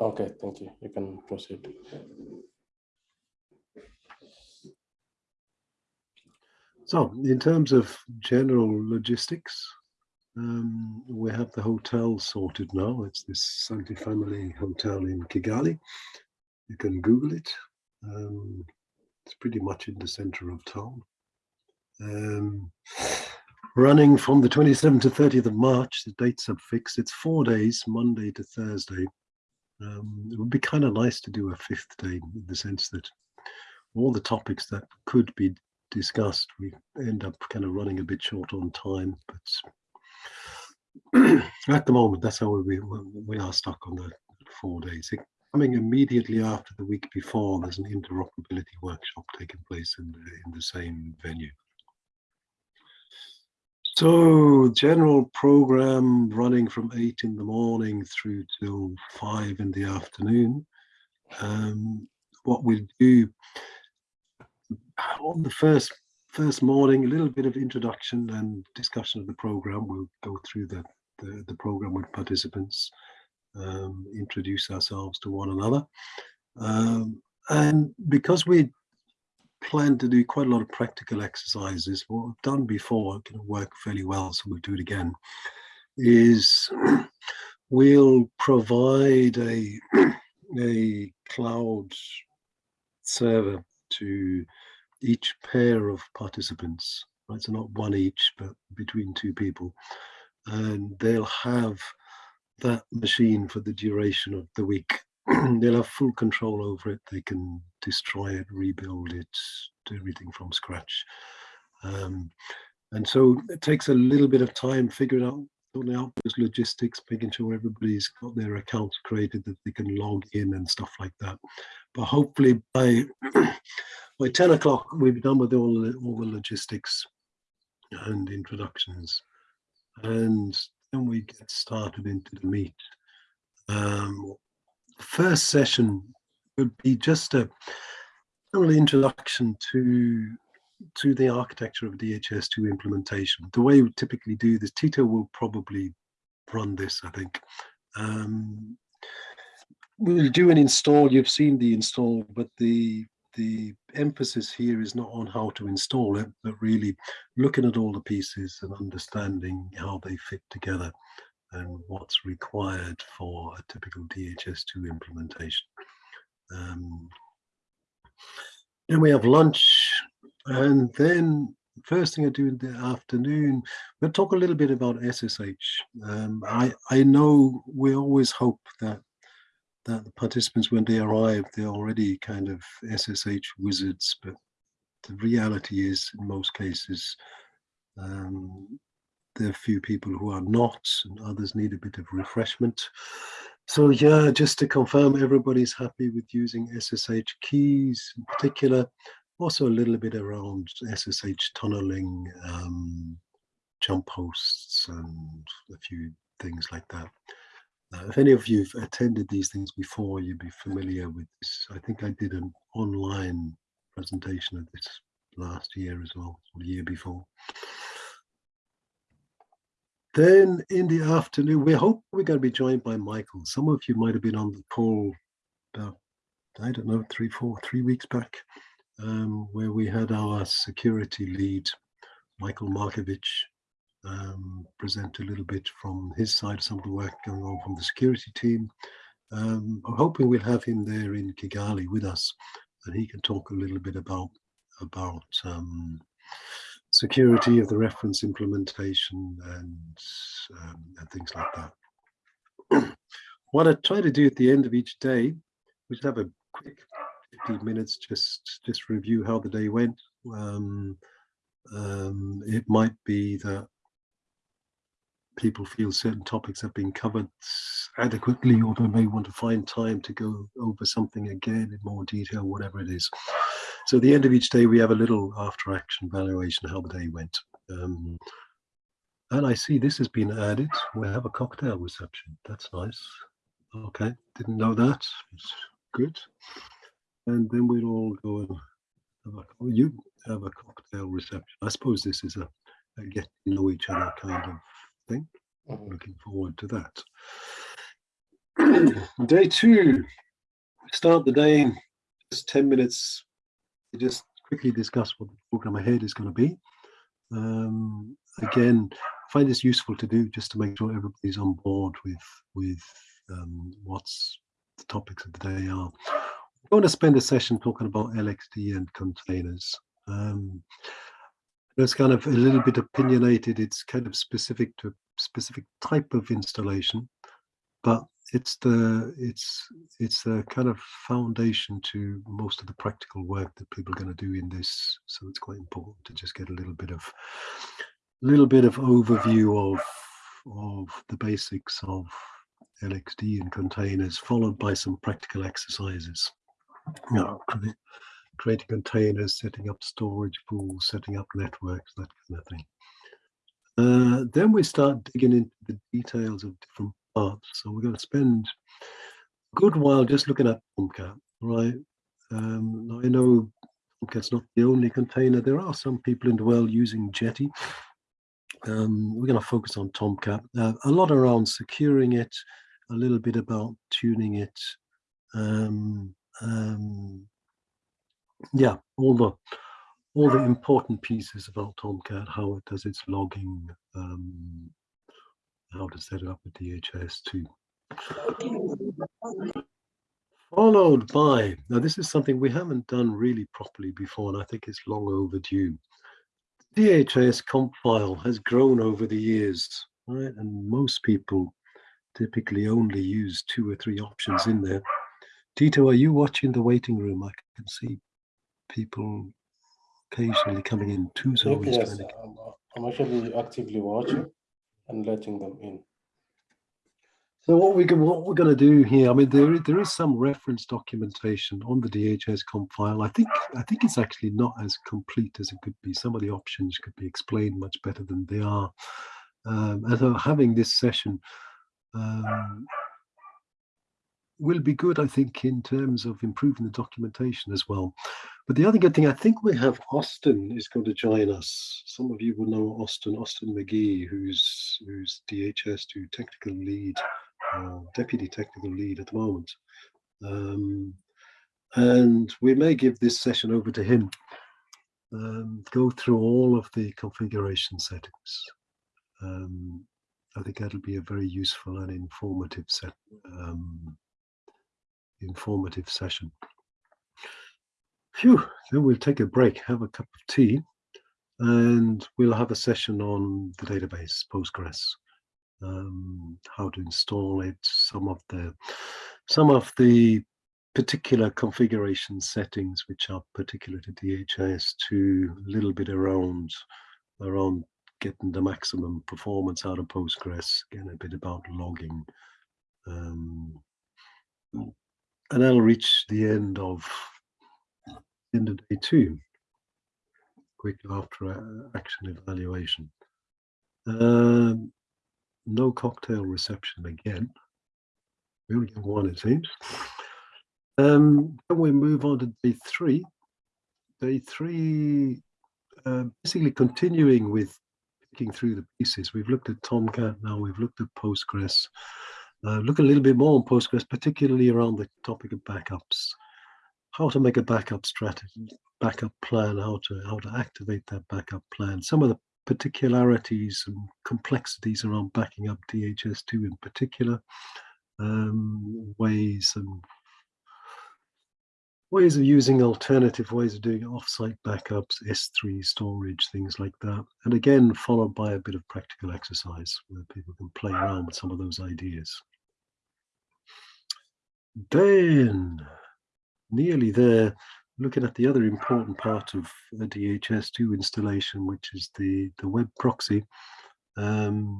Okay, thank you. You can proceed. So in terms of general logistics, um, we have the hotel sorted now. It's this Sainte Famille Hotel in Kigali. You can Google it. Um, it's pretty much in the center of town. Um, running from the 27th to 30th of March, the dates are fixed. It's four days, Monday to Thursday. Um, it would be kind of nice to do a fifth day in the sense that all the topics that could be discussed, we end up kind of running a bit short on time. But at the moment, that's how we we are stuck on the four days. It, coming immediately after the week before, there's an interoperability workshop taking place in the, in the same venue. So general program running from eight in the morning through till five in the afternoon. Um, what we do on the first first morning, a little bit of introduction and discussion of the program. We'll go through the, the, the program with participants, um, introduce ourselves to one another. Um, and because we plan to do quite a lot of practical exercises, what we've done before can work fairly well, so we'll do it again, is we'll provide a, a cloud server to each pair of participants, right? So not one each, but between two people. And they'll have that machine for the duration of the week. they'll have full control over it. They can destroy it, rebuild it, do everything from scratch. Um, and so it takes a little bit of time figuring out sorting out those logistics, making sure everybody's got their accounts created that they can log in and stuff like that. But hopefully by by 10 o'clock, we've done with all the, all the logistics and introductions. And then we get started into the meet. Um, first session would be just a little introduction to to the architecture of DHIS2 implementation. The way we typically do this, Tito will probably run this, I think. Um, we'll do an install, you've seen the install, but the the emphasis here is not on how to install it, but really looking at all the pieces and understanding how they fit together and what's required for a typical DHIS2 implementation. Um, then we have lunch and then first thing I do in the afternoon, we'll talk a little bit about SSH. Um, I, I know we always hope that that the participants, when they arrive, they're already kind of SSH wizards, but the reality is, in most cases, um, there are few people who are not, and others need a bit of refreshment. So yeah, just to confirm, everybody's happy with using SSH keys in particular, also a little bit around SSH tunneling, um, jump hosts, and a few things like that. Uh, if any of you have attended these things before, you'd be familiar with this. I think I did an online presentation of this last year as well, or the year before. Then in the afternoon, we hope we're going to be joined by Michael. Some of you might have been on the call about, I don't know, three, four, three weeks back, um, where we had our security lead, Michael Markovich, um, present a little bit from his side, some of the work going on from the security team. Um, I'm hoping we'll have him there in Kigali with us, and he can talk a little bit about about um, security of the reference implementation and, um, and things like that. what I try to do at the end of each day, we just have a quick 15 minutes, just just review how the day went. Um, um, it might be that people feel certain topics have been covered adequately or they may want to find time to go over something again in more detail, whatever it is. So at the end of each day, we have a little after action evaluation how the day went. Um, and I see this has been added. We have a cocktail reception. That's nice. Okay, didn't know that. It's good. And then we'll all go and have a, you have a cocktail reception. I suppose this is a, a get to know each other kind of thing. Mm -hmm. Looking forward to that. day two. Start the day just 10 minutes just quickly discuss what the program ahead is going to be. Um, again, I find this useful to do just to make sure everybody's on board with with um, what's the topics of the day are. We're going to spend a session talking about LXD and containers. Um, it's kind of a little bit opinionated. It's kind of specific to a specific type of installation, but it's the it's it's a kind of foundation to most of the practical work that people are going to do in this. So it's quite important to just get a little bit of a little bit of overview of of the basics of LXD and containers, followed by some practical exercises. You know, creating containers, setting up storage pools, setting up networks, that kind of thing. Uh, then we start digging into the details of different So we're going to spend a good while just looking at Tomcat, right? Um, I know Tomcat's not the only container. There are some people in the world using Jetty. Um, we're going to focus on Tomcat. Uh, a lot around securing it, a little bit about tuning it, um, um, yeah, all the all the important pieces about Tomcat, how it does its logging, um, how to set it up with DHIS2. Followed by, now this is something we haven't done really properly before, and I think it's long overdue. DHIS conf file has grown over the years, right? And most people typically only use two or three options in there. Tito, are you watching the waiting room? I can see people occasionally coming in. Two Okay, yes, I'm, uh, I'm actually actively watching and letting them in. So what we what we're going to do here, I mean, there there is some reference documentation on the DHIS conf file. I think I think it's actually not as complete as it could be. Some of the options could be explained much better than they are. Um, and so having this session um, will be good, I think, in terms of improving the documentation as well. But the other good thing, I think we have Austin is going to join us. Some of you will know Austin, Austin McGee, who's who's DHIS2 technical lead, uh, deputy technical lead at the moment. Um, and we may give this session over to him. Um, go through all of the configuration settings. Um, I think that'll be a very useful and informative set, um, informative session. Phew, then we'll take a break, have a cup of tea, and we'll have a session on the database, Postgres, um, how to install it, some of the some of the particular configuration settings which are particular to DHIS2, a little bit around around getting the maximum performance out of Postgres, again a bit about logging. Um, and I'll reach the end of end of day two, quick after action evaluation. Um, no cocktail reception again. We only get one, it seems. Um, then we move on to day three. Day three, uh, basically continuing with picking through the pieces. We've looked at Tomcat now, we've looked at Postgres. Uh, look a little bit more on Postgres, particularly around the topic of backups. How to make a backup strategy, backup plan, how to how to activate that backup plan. Some of the particularities and complexities around backing up DHIS2 in particular, um, ways and ways of using alternative ways of doing offsite backups, S3 storage, things like that. And again, followed by a bit of practical exercise where people can play around with some of those ideas. Then, nearly there, looking at the other important part of the DHIS2 installation, which is the, the web proxy. Um,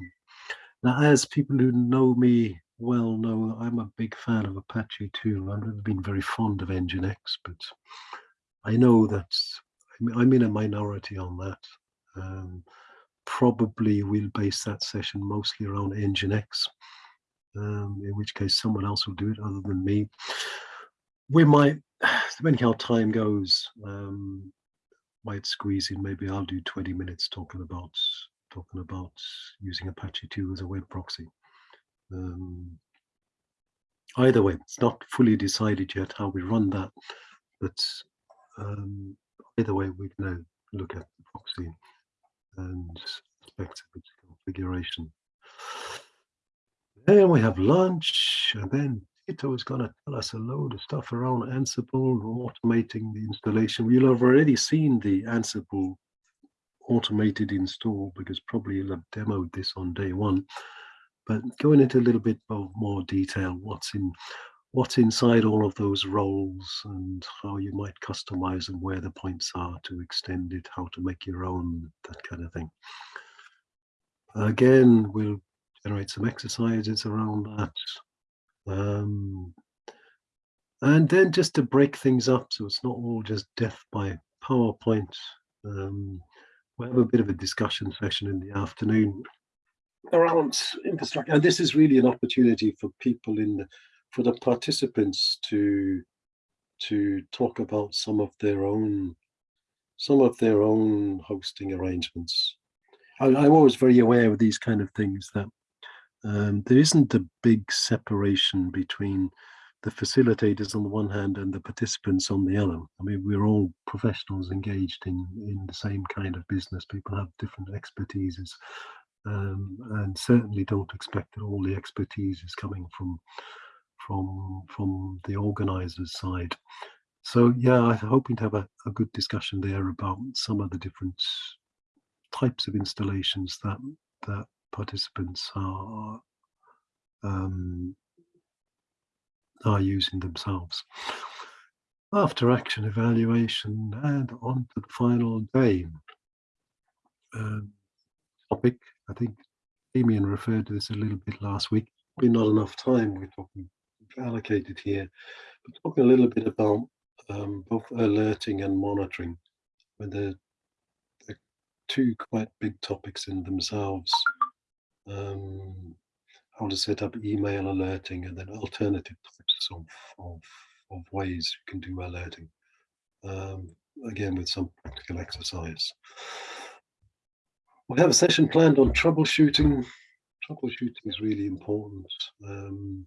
now, as people who know me well know, I'm a big fan of Apache 2. I've never been very fond of Nginx, but I know that I'm in a minority on that. Um, probably we'll base that session mostly around Nginx um, in which case someone else will do it other than me. We might, depending how time goes, um, might squeeze in. Maybe I'll do 20 minutes talking about talking about using Apache 2 as a web proxy. Um, either way, it's not fully decided yet how we run that, but um, either way, we can now look at the proxy and of its configuration. Then we have lunch, and then Tito is going to tell us a load of stuff around Ansible, automating the installation. You'll have already seen the Ansible automated install because probably you'll have demoed this on day one. But going into a little bit more detail, what's in what's inside all of those roles and how you might customize them, where the points are to extend it, how to make your own, that kind of thing. Again, we'll generate some exercises around that. Um, and then just to break things up so it's not all just death by PowerPoint, um, we'll have a bit of a discussion session in the afternoon around infrastructure. And this is really an opportunity for people in the, for the participants to to talk about some of their own some of their own hosting arrangements. I, am always very aware of these kind of things that um, there isn't a big separation between the facilitators on the one hand and the participants on the other. I mean, we're all professionals engaged in, in the same kind of business. People have different expertises um, and certainly don't expect that all the expertise is coming from from from the organizers side. So yeah, I'm hoping to have a, a good discussion there about some of the different types of installations that that participants are um, are using themselves. After action evaluation and on to the final day. Um, topic, I think Damien referred to this a little bit last week. Probably not enough time we're talking allocated here, but talking a little bit about um, both alerting and monitoring. When they're, they're two quite big topics in themselves um, how to set up email alerting and then alternative types of, of, of ways you can do alerting. Um, again, with some practical exercise. We have a session planned on troubleshooting. Troubleshooting is really important. Um,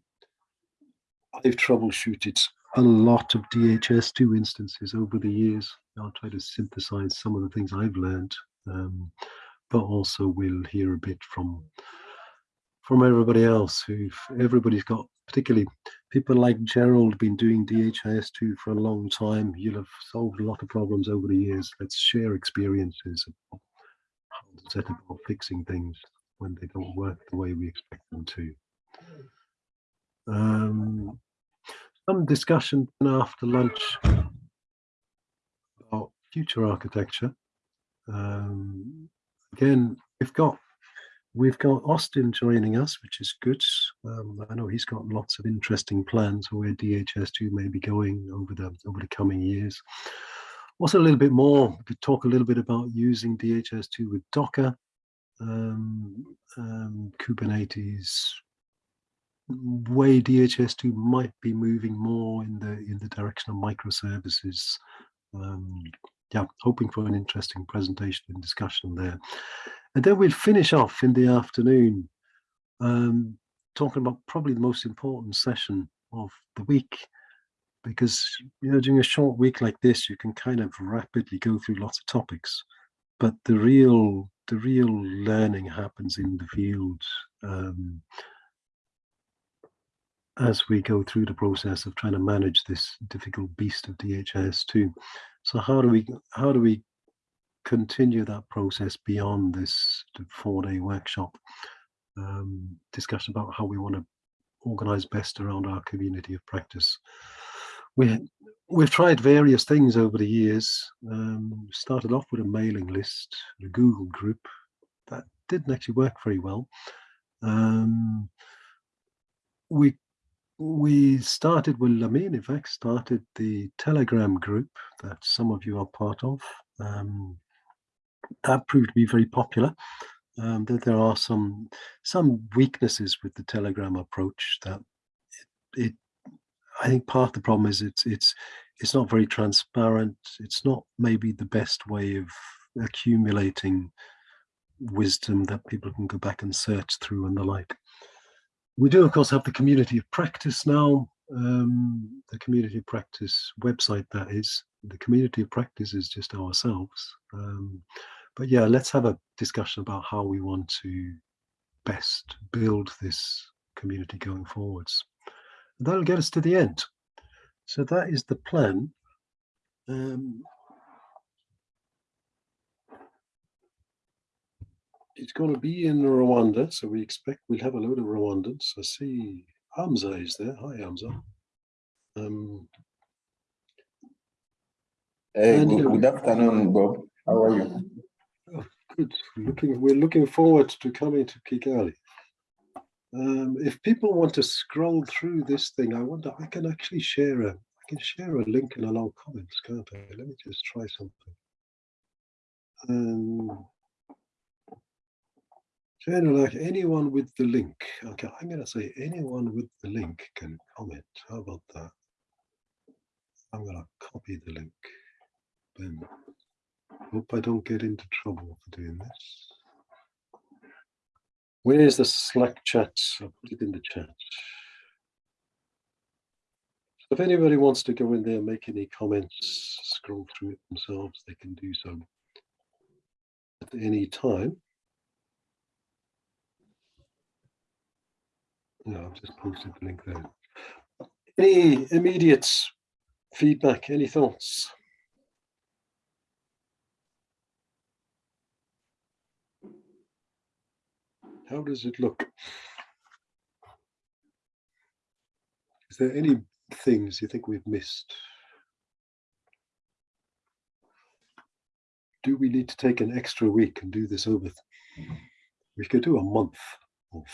I've troubleshooted a lot of DHIS2 instances over the years. I'll try to synthesize some of the things I've learned. Um, but also we'll hear a bit from from everybody else who've everybody's got particularly people like Gerald been doing DHIS2 for a long time. You'll have solved a lot of problems over the years. Let's share experiences set about fixing things when they don't work the way we expect them to. Um, some discussion after lunch about future architecture. Um, again, we've got we've got Austin joining us, which is good. Um, I know he's got lots of interesting plans for where DHIS2 may be going over the over the coming years. Also, a little bit more, we could talk a little bit about using DHIS2 with Docker, um, um, Kubernetes, way DHIS2 might be moving more in the in the direction of microservices. Um, yeah, hoping for an interesting presentation and discussion there. And then we'll finish off in the afternoon um, talking about probably the most important session of the week because you know during a short week like this you can kind of rapidly go through lots of topics but the real the real learning happens in the field um, as we go through the process of trying to manage this difficult beast of DHIS2. So how do we how do we continue that process beyond this four-day workshop um, discussion about how we want to organize best around our community of practice? We we've tried various things over the years. Um, started off with a mailing list, a Google group that didn't actually work very well. Um, we we started, well, Lamin, in fact, started the Telegram group that some of you are part of. Um, that proved to be very popular. Um, that there are some some weaknesses with the Telegram approach that it, it I think part of the problem is it's it's it's not very transparent. It's not maybe the best way of accumulating wisdom that people can go back and search through and the like. We do, of course, have the community of practice now. Um, the community of practice website, that is. The community of practice is just ourselves. Um, but yeah, let's have a discussion about how we want to best build this community going forwards. And that'll get us to the end. So that is the plan. Um, it's going to be in Rwanda, so we expect we'll have a load of Rwandans. I see Hamza is there. Hi, Hamza. Um, Hey, good, good afternoon, Bob. How are you? good. We're looking, we're looking forward to coming to Kigali. Um, if people want to scroll through this thing, I wonder, I can actually share a, I can share a link and allow comments, can't I? Let me just try something. Um, Like anyone with the link, okay, I'm gonna say anyone with the link can comment. How about that? I'm gonna copy the link. Boom. Hope I don't get into trouble for doing this. Where is the Slack chat? I'll put it in the chat. If anybody wants to go in there, make any comments, scroll through it themselves, they can do so at any time. No, I've just posted the link there. Any immediate feedback, any thoughts? How does it look? Is there any things you think we've missed? Do we need to take an extra week and do this over? We could do a month of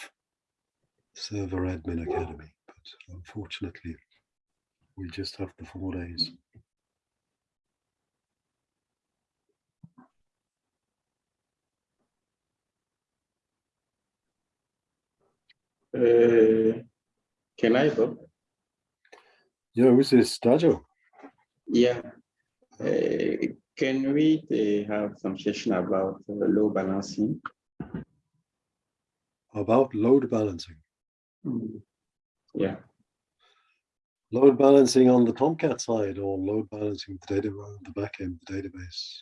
Server Admin Academy, but unfortunately, we just have the four days. Uh, can I, Bob? Yeah, who's this, Dajo? Yeah. Uh, can we uh, have some session about uh, load balancing? About load balancing. Yeah. Load balancing on the Tomcat side or load balancing the data, the backend, the database,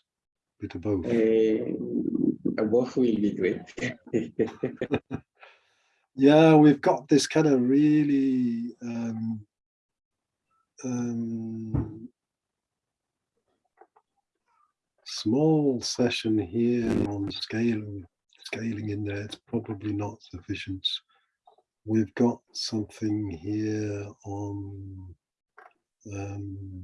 bit of both. Uh, both will be great. Yeah, we've got this kind of really um, um, small session here on scaling, scaling in there. It's probably not sufficient. We've got something here on. Um,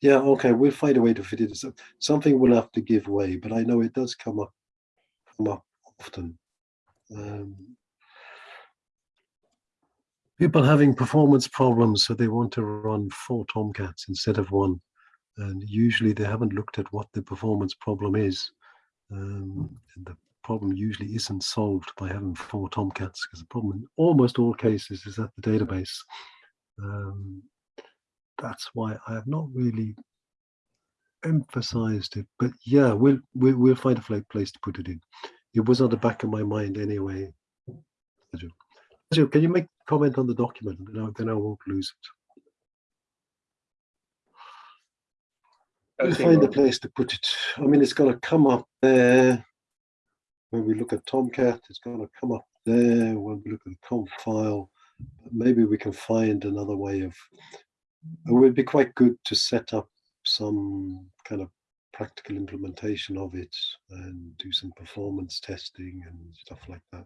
yeah, okay, we'll find a way to fit it. So- Something will have to give way, but I know it does come up, come up often. Um, people having performance problems, so they want to run four Tomcats instead of one. And usually they haven't looked at what the performance problem is. Um, the problem usually isn't solved by having four Tomcats because the problem in almost all cases is at the database. Um, that's why I have not really emphasized it. But yeah, we'll, we'll, we'll find a place to put it in. It was on the back of my mind anyway. Can you make comment on the document? Then I, then I won't lose it. We'll find a place to put it. I mean, it's going to come up there. When we look at Tomcat, it's going to come up there. When we look at the conf file, maybe we can find another way of. It would be quite good to set up some kind of practical implementation of it and do some performance testing and stuff like that.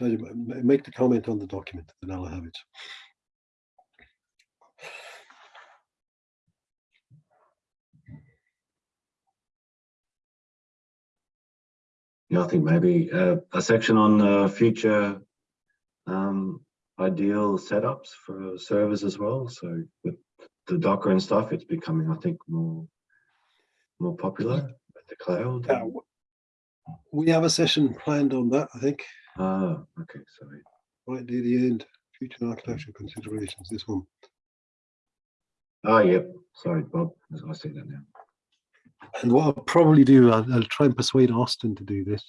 Make the comment on the document, then I'll have it. Yeah, I think maybe uh, a section on uh, future um, ideal setups for servers as well. So with the Docker and stuff, it's becoming, I think, more more popular with the cloud. W- we have a session planned on that, I think, Ah, okay, sorry. right near the end. Future architecture considerations, this one. Ah, yep. Sorry, Bob. I see that now. And what I'll probably do, I'll, I'll try and persuade Austin to do this.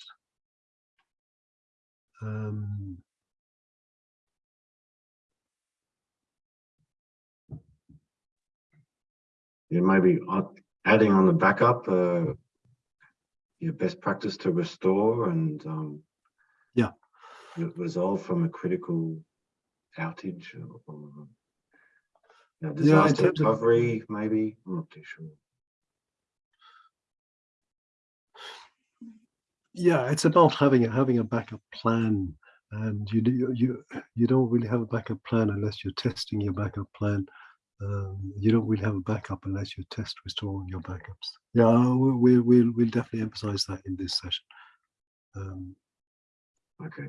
Um, Yeah, maybe adding on the backup, uh, your best practice to restore and, um, Yeah. Resolve from a critical outage or, or, you know, disaster of- recovery, maybe, I'm not too sure. Yeah, it's about having a having a backup plan, and you do you you don't really have a backup plan unless you're testing your backup plan. Um, you don't really have a backup unless you test restoring your backups. Yeah, we'll we'll we'll definitely emphasize that in this session. Um, Okay.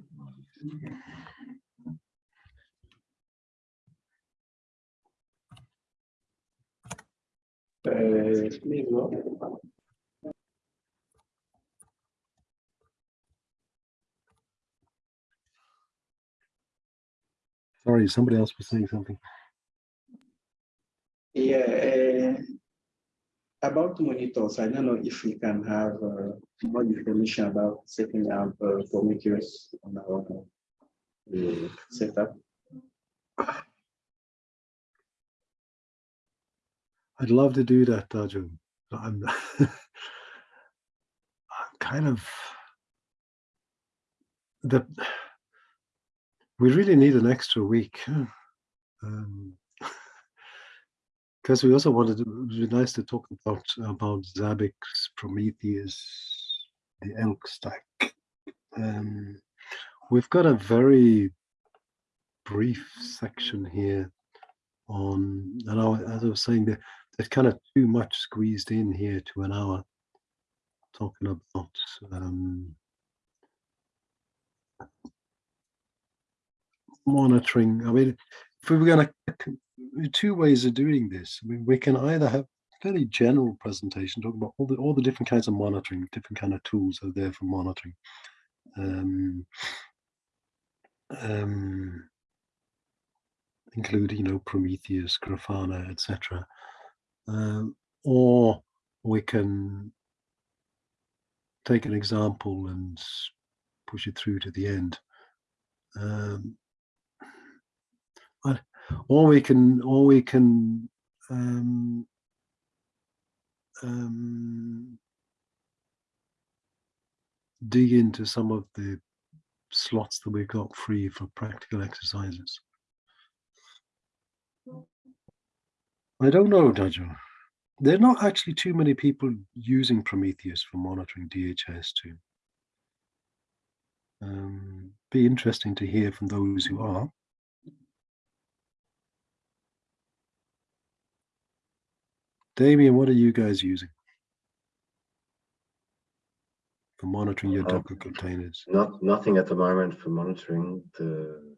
Uh, sorry, somebody else was saying something. Yeah, uh, about monitors, I don't know if we can have uh, more information about setting up uh, Prometheus on our uh, setup. I'd love to do that, Daju. I'm, I'm kind of the. We really need an extra week, um, because we also wanted. To, it would be nice to talk about about Zabbix, Prometheus, the Elk stack. Um, we've got a very brief section here on, and I, as I was saying, there, there's kind of too much squeezed in here to an hour talking about um, monitoring. I mean, if we were going to, two ways of doing this. I mean, we can either have very general presentation talking about all the all the different kinds of monitoring, different kind of tools are there for monitoring. Um, um, including, you know, Prometheus, Grafana, etc. Um, or we can take an example and push it through to the end. Um, or we can, or we can um, um, dig into some of the slots that we've got free for practical exercises. I don't know, Dodger. There are not actually too many people using Prometheus for monitoring DHS too. Um, be interesting to hear from those who are. Damien, what are you guys using for monitoring your Uh, Docker containers? Not, nothing at the moment for monitoring the.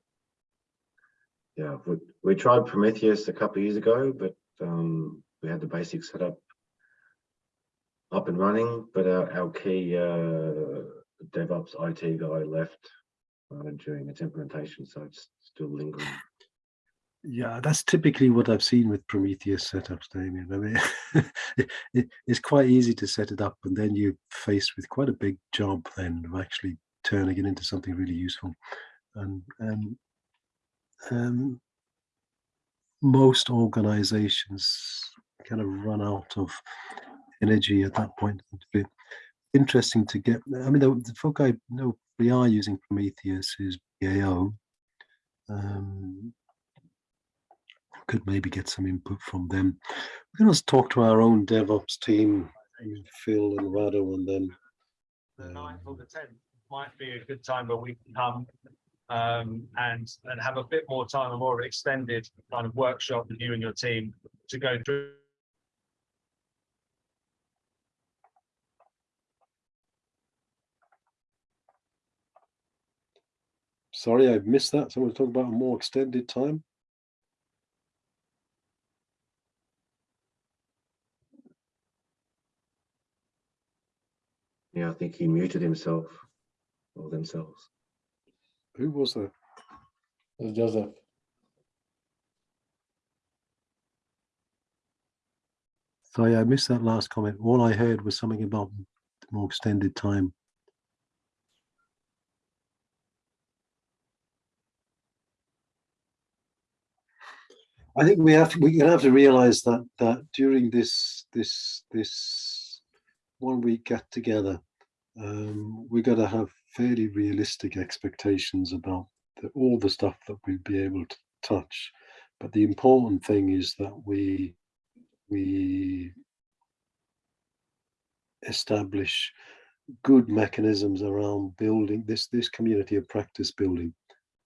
Yeah, we, we tried Prometheus a couple of years ago, but um, we had the basic setup up and running, but our, our key uh, DevOps IT guy left uh, during its implementation, so it's still lingering. Yeah, that's typically what I've seen with Prometheus setups, Damien. I mean, it, it- it's quite easy to set it up, and then you're faced with quite a big job then of actually turning it into something really useful. And um, um, most organizations kind of run out of energy at that point. Interesting to get. I mean, the, the folk I know we are using Prometheus is BAO. Um, could maybe get some input from them. We can also talk to our own DevOps team, Phil and Rado, and then the um, ninth or the tenth might be a good time where we can come um, and and have a bit more time, a more extended kind of workshop with you and your team to go through. sorry, I've missed that. Someone talk about a more extended time. Think he muted himself or themselves. Who was that? It's Joseph. Sorry, I missed that last comment. All I heard was something about more extended time. I think we have to, we're gonna have to realize that that during this this this one week get together, um, we're gonna have fairly realistic expectations about the, all the stuff that we'll be able to touch. But the important thing is that we we establish good mechanisms around building this this community of practice building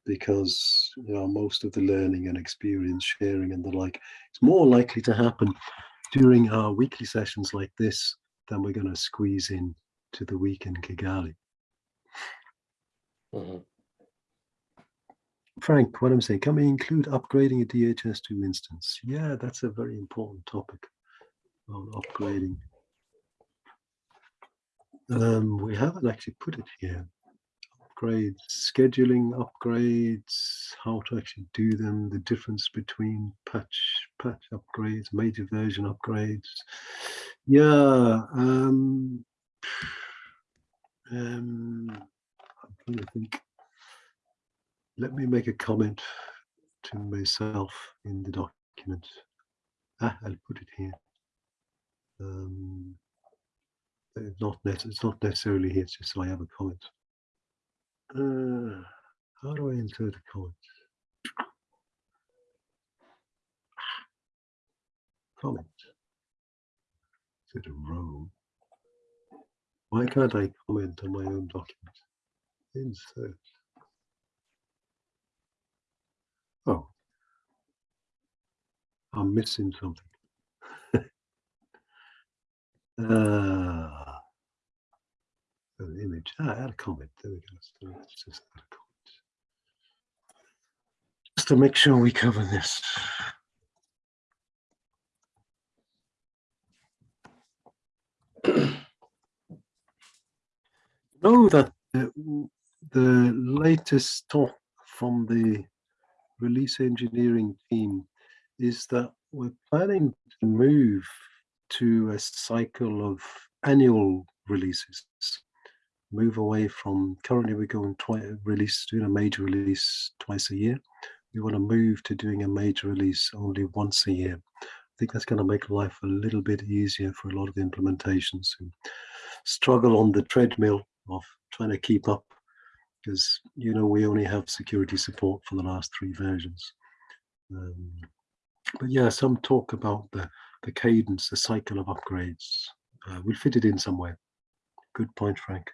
because you know most of the learning and experience sharing and the like it's more likely to happen during our weekly sessions like this than we're going to squeeze in to the week in Kigali. Mhm. Frank, what I'm saying, can we include upgrading a DHIS2 instance? Yeah, that's a very important topic on upgrading. Um, we haven't actually put it here. Upgrades, scheduling upgrades, how to actually do them, the difference between patch, patch upgrades, major version upgrades. Yeah, um, um, I'm trying to think. Let me make a comment to myself in the document. Ah, I'll put it here. Um, it's not it's not necessarily here, it's just so I have a comment. Uh, how do I insert a comment? Comment. Is it a row? Why can't I comment on my own document? Insert. Oh. I'm missing something. Ah. An image. Ah, add a comment. There we go. Let's just add a comment. Just to make sure we cover this. Know that the, the latest talk from the release engineering team is that we're planning to move to a cycle of annual releases. Move away from currently we're going twice release doing a major release twice a year. We want to move to doing a major release only once a year. I think that's going to make life a little bit easier for a lot of implementations who struggle on the treadmill of trying to keep up because you know we only have security support for the last three versions. Um, but yeah, some talk about the the cadence, the cycle of upgrades. Uh, we'll fit it in somewhere. Good point, Frank.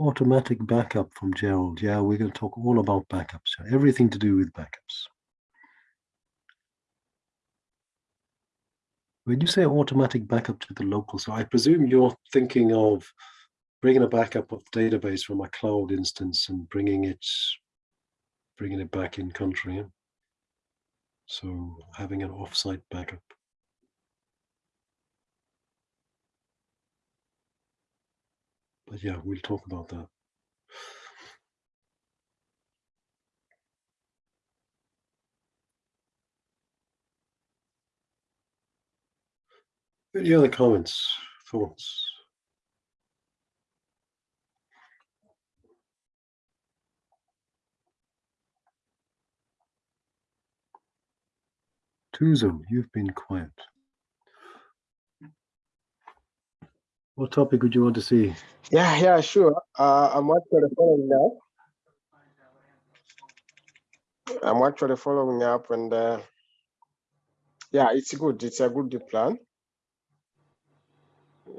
Automatic backup from Gerald. Yeah, we're going to talk all about backups. Everything to do with backups. When you say automatic backup to the local, so I presume you're thinking of bringing a backup of the database from a cloud instance and bringing it bringing it back in country. So having an offsite backup. But yeah, we'll talk about that. Any other comments, thoughts? Tuzo, you've been quiet. What topic would you want to see? Yeah, yeah, sure. Uh, I'm actually following up. I'm actually following up and uh, yeah, it's good. It's a good plan.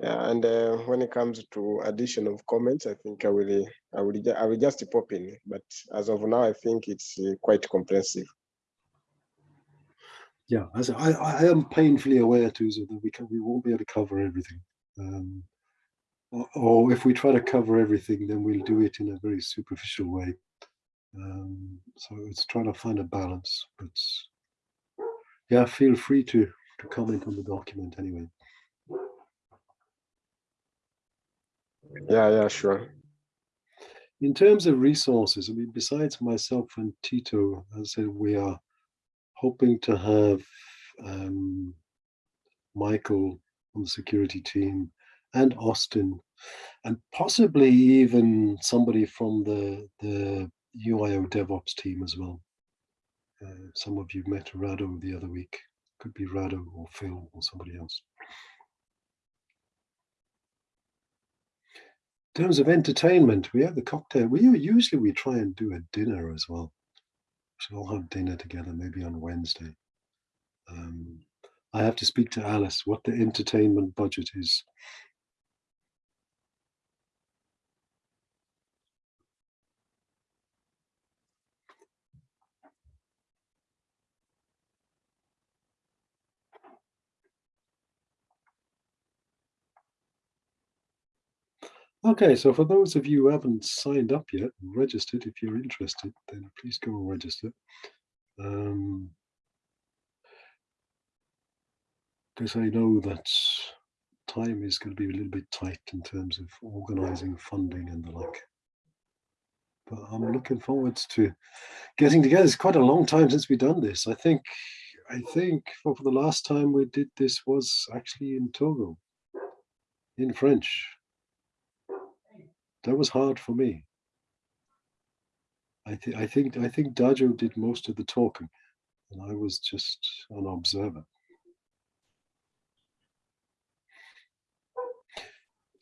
Yeah, and uh, when it comes to addition of comments, I think I will, I will, I will just pop in. But as of now, I think it's uh, quite comprehensive. Yeah, as I, I am painfully aware, Tuzo, that we can, we won't be able to cover everything. Um, or, or if we try to cover everything, then we'll do it in a very superficial way. Um, so it's trying to find a balance. But yeah, feel free to to comment on the document anyway. Yeah, yeah, sure. In terms of resources, I mean, besides myself and Tito, as I said, we are hoping to have um, Michael on the security team and Austin and possibly even somebody from the, the UIO DevOps team as well. Uh, some of you met Rado the other week. Could be Rado or Phil or somebody else. Terms of entertainment, we have the cocktail. We usually we try and do a dinner as well. So we'll have dinner together maybe on Wednesday. Um, I have to speak to Alice what the entertainment budget is. Okay, so for those of you who haven't signed up yet, and registered, if you're interested, then please go and register. Um, because I know that time is going to be a little bit tight in terms of organizing funding and the like. But I'm looking forward to getting together. It's quite a long time since we've done this. I think, I think for, for the last time we did this was actually in Togo, in French. That was hard for me. I think I think I think Dajo did most of the talking, and I was just an observer.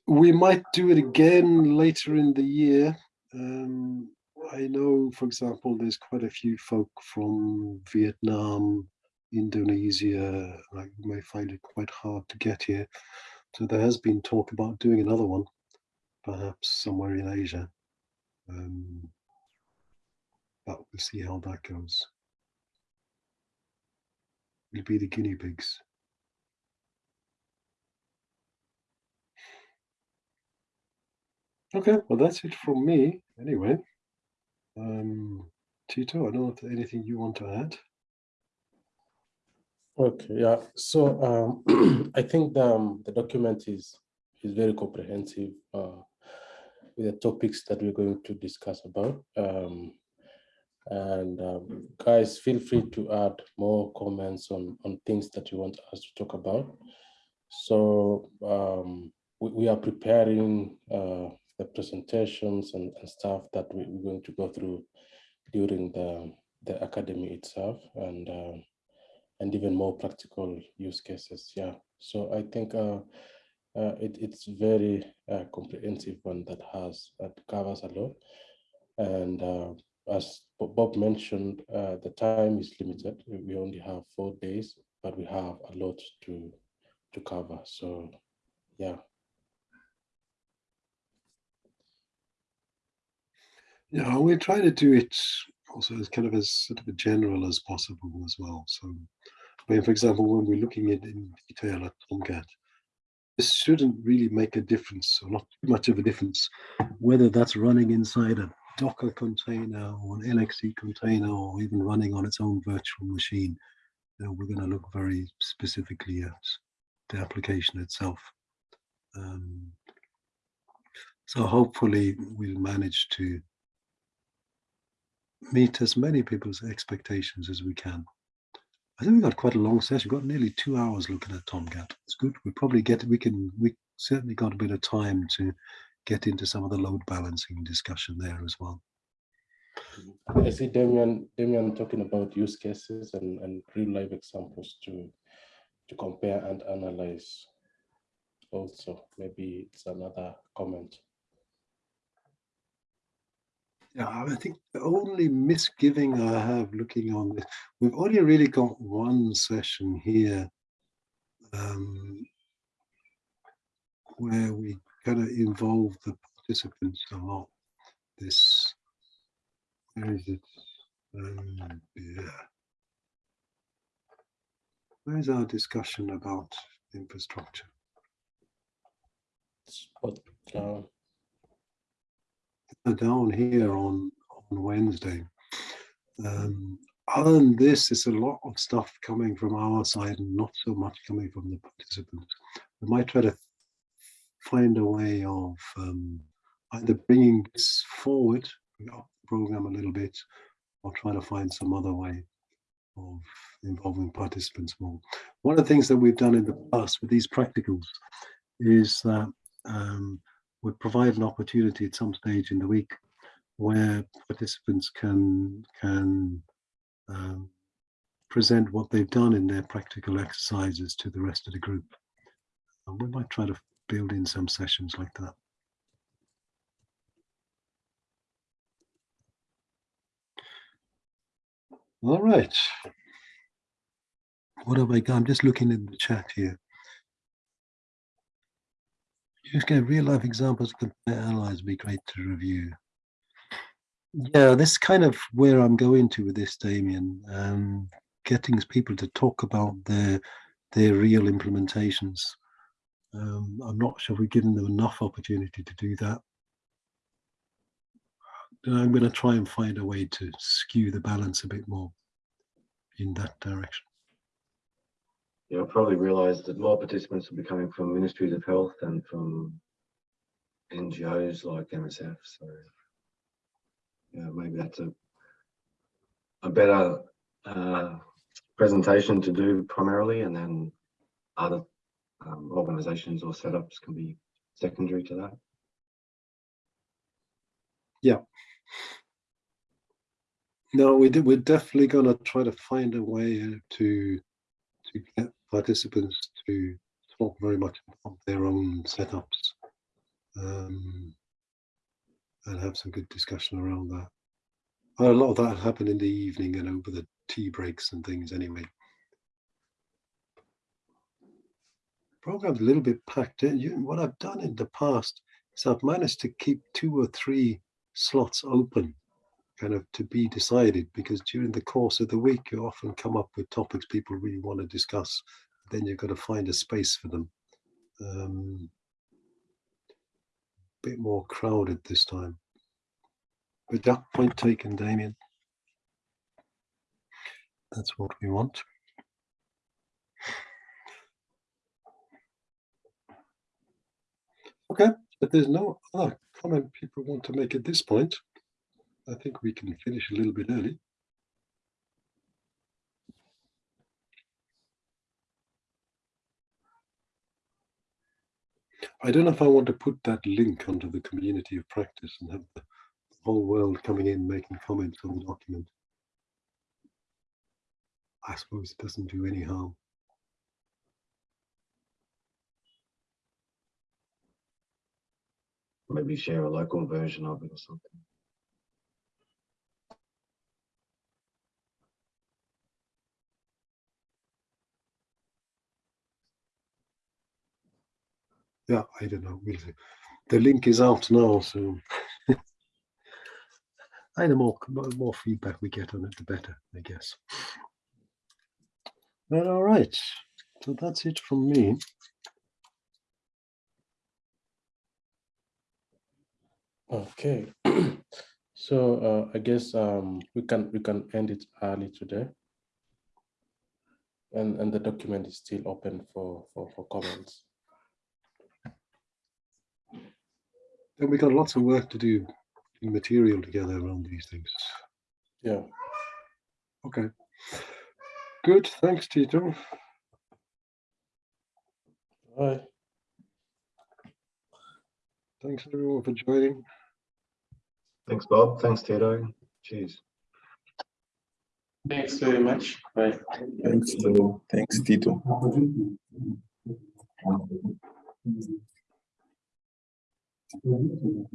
We might do it again later in the year. Um, I know, for example, there's quite a few folk from Vietnam, Indonesia, you may find it quite hard to get here. So there has been talk about doing another one, perhaps somewhere in Asia. Um, but we'll see how that goes. We'll be the guinea pigs. Okay, well, that's it from me anyway. Um, Tito, I don't know if anything you want to add. Okay, yeah, so um, I think the, um, the document is, is very comprehensive uh, with the topics that we're going to discuss about. Um, and um, guys, feel free to add more comments on, on things that you want us to talk about. So um, we, we are preparing uh, the presentations and, and stuff that we, we're going to go through during the, the academy itself and um, and even more practical use cases. Yeah, so I think uh, uh, it, it's very uh, comprehensive one that has that covers a lot. And uh, as Bob mentioned, uh, the time is limited. We only have four days, but we have a lot to to cover. So, yeah. Yeah, we're trying to do it also as kind of as sort of a general as possible as well. So, I mean, for example, when we're looking at in detail at Tomcat, this shouldn't really make a difference, or not much of a difference, whether that's running inside a Docker container or an LXC container, or even running on its own virtual machine. You know, we're going to look very specifically at the application itself. Um, so hopefully we'll manage to meet as many people's expectations as we can. I think we got quite a long session. We got nearly two hours looking at Tomcat. It's good. We probably get we can we certainly got a bit of time to get into some of the load balancing discussion there as well. I see Damian, Damian talking about use cases and, and real life examples to to compare and analyze. Also, maybe it's another comment. Yeah, I think the only misgiving I have looking on this, we've only really got one session here um, where we kind of involve the participants a lot. This, where is it? Um, yeah. Where's our discussion about infrastructure? Spot down. Down here on on Wednesday. Um, other than this, it's a lot of stuff coming from our side and not so much coming from the participants. We might try to find a way of um, either bringing this forward, program a little bit, or try to find some other way of involving participants more. One of the things that we've done in the past with these practicals is that um, we provide an opportunity at some stage in the week where participants can can um, present what they've done in their practical exercises to the rest of the group. And we might try to build in some sessions like that. All right. What have I got? I'm just looking in the chat here. Just get real life examples compare analyze would be great to review. Yeah, that's kind of where I'm going to with this, Damien. Um, getting people to talk about their their real implementations. Um, I'm not sure we've given them enough opportunity to do that. And I'm going to try and find a way to skew the balance a bit more in that direction. Yeah, I probably realised that more participants will be coming from ministries of health than from NGOs like MSF. So maybe that's a a better uh, presentation to do primarily, and then other um, organisations or setups can be secondary to that. Yeah. No, we did, we're definitely going to try to find a way uh, to to get participants to talk very much about their own setups um, and have some good discussion around that. A lot of that happened in the evening and over the tea breaks and things anyway. Program's a little bit packed. You- What I've done in the past is I've managed to keep two or three slots open kind of to be decided because during the course of the week you often come up with topics people really want to discuss. Then you've got to find a space for them. Um bit more crowded this time. But that point taken damien. That's what we want. Okay but there's no other comment people want to make at this point I think we can finish a little bit early. I don't know if I want to put that link onto the community of practice and have the whole world coming in making comments on the document. I suppose it doesn't do any harm. Maybe share a local version of it or something. Yeah, I don't know. We'll see. The link is out now, so I the more more feedback we get on it, the better, I guess. Well, all right. So that's it from me. Okay. So uh, I guess um, we can we can end it early today. And and the document is still open for for, for comments. Then we got lots of work to do, in material together around these things. Yeah. Okay. Good. Thanks, Tito. Bye. Thanks everyone for joining. Thanks, Bob. Thanks, Tito. Cheers. Thanks very much. Bye. Thanks, Tito. Thanks, Tito. Minimum,